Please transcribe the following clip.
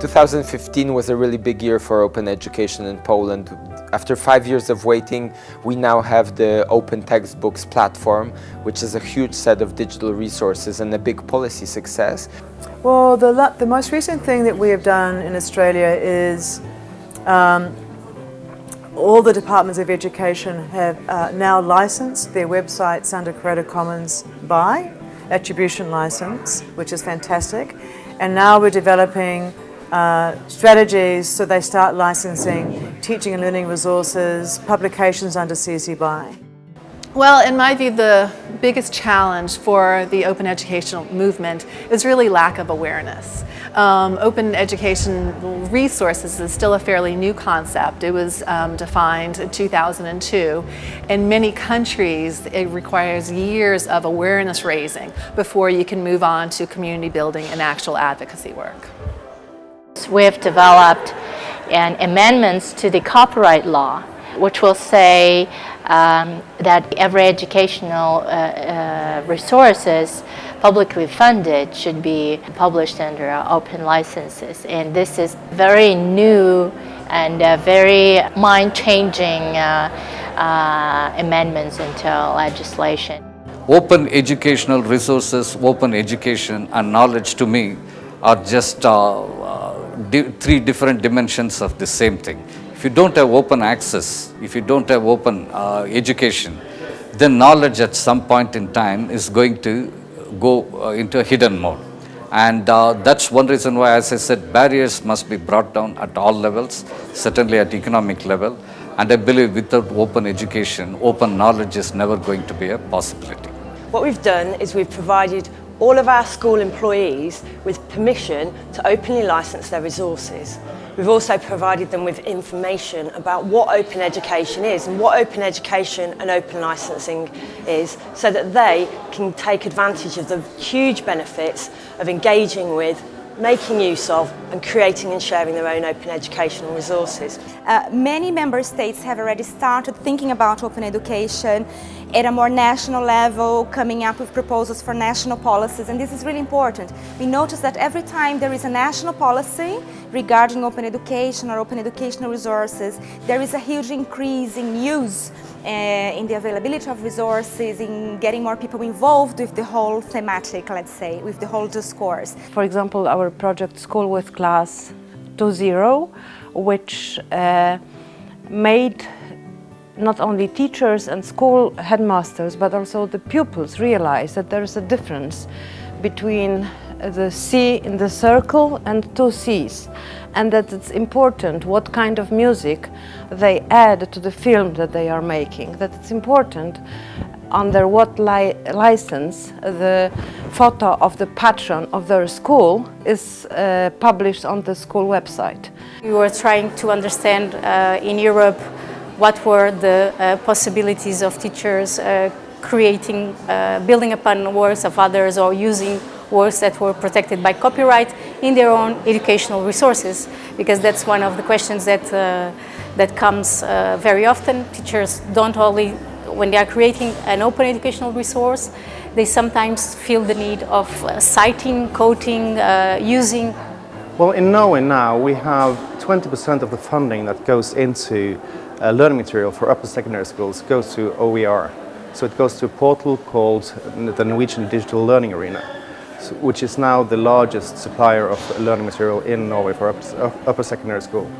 2015 was a really big year for open education in Poland. After five years of waiting, we now have the Open Textbooks platform, which is a huge set of digital resources and a big policy success. Well, the, the most recent thing that we have done in Australia is um, all the departments of education have uh, now licensed their websites under Creative Commons by attribution license, which is fantastic. And now we're developing uh, strategies so they start licensing teaching and learning resources, publications under CC BY. Well, in my view, the biggest challenge for the open educational movement is really lack of awareness. Um, open education resources is still a fairly new concept. It was um, defined in 2002. In many countries, it requires years of awareness raising before you can move on to community building and actual advocacy work. We've developed an amendments to the copyright law, which will say um, that every educational uh, uh, resources publicly funded should be published under open licenses. And this is very new and uh, very mind-changing uh, uh, amendments into legislation. Open educational resources, open education and knowledge to me are just uh, di three different dimensions of the same thing. If you don't have open access, if you don't have open uh, education, then knowledge at some point in time is going to go uh, into a hidden mode. And uh, that's one reason why, as I said, barriers must be brought down at all levels, certainly at economic level. And I believe without open education, open knowledge is never going to be a possibility. What we've done is we've provided all of our school employees with permission to openly license their resources. We've also provided them with information about what open education is and what open education and open licensing is so that they can take advantage of the huge benefits of engaging with making use of and creating and sharing their own open educational resources. Uh, many member states have already started thinking about open education at a more national level, coming up with proposals for national policies, and this is really important. We notice that every time there is a national policy regarding open education or open educational resources, there is a huge increase in use uh, in the availability of resources, in getting more people involved with the whole thematic, let's say, with the whole discourse. For example, our project School with Class 2.0, which uh, made not only teachers and school headmasters, but also the pupils realize that there is a difference between the C in the circle and two Cs and that it's important what kind of music they add to the film that they are making, that it's important under what li license the photo of the patron of their school is uh, published on the school website. We were trying to understand uh, in Europe what were the uh, possibilities of teachers uh, creating, uh, building upon works of others or using works that were protected by copyright in their own educational resources because that's one of the questions that, uh, that comes uh, very often. Teachers don't only, when they are creating an open educational resource, they sometimes feel the need of citing, quoting, using. Well, in Norway now we have 20% of the funding that goes into uh, learning material for upper secondary schools goes to OER. So it goes to a portal called the Norwegian Digital Learning Arena, which is now the largest supplier of learning material in Norway for upper secondary school.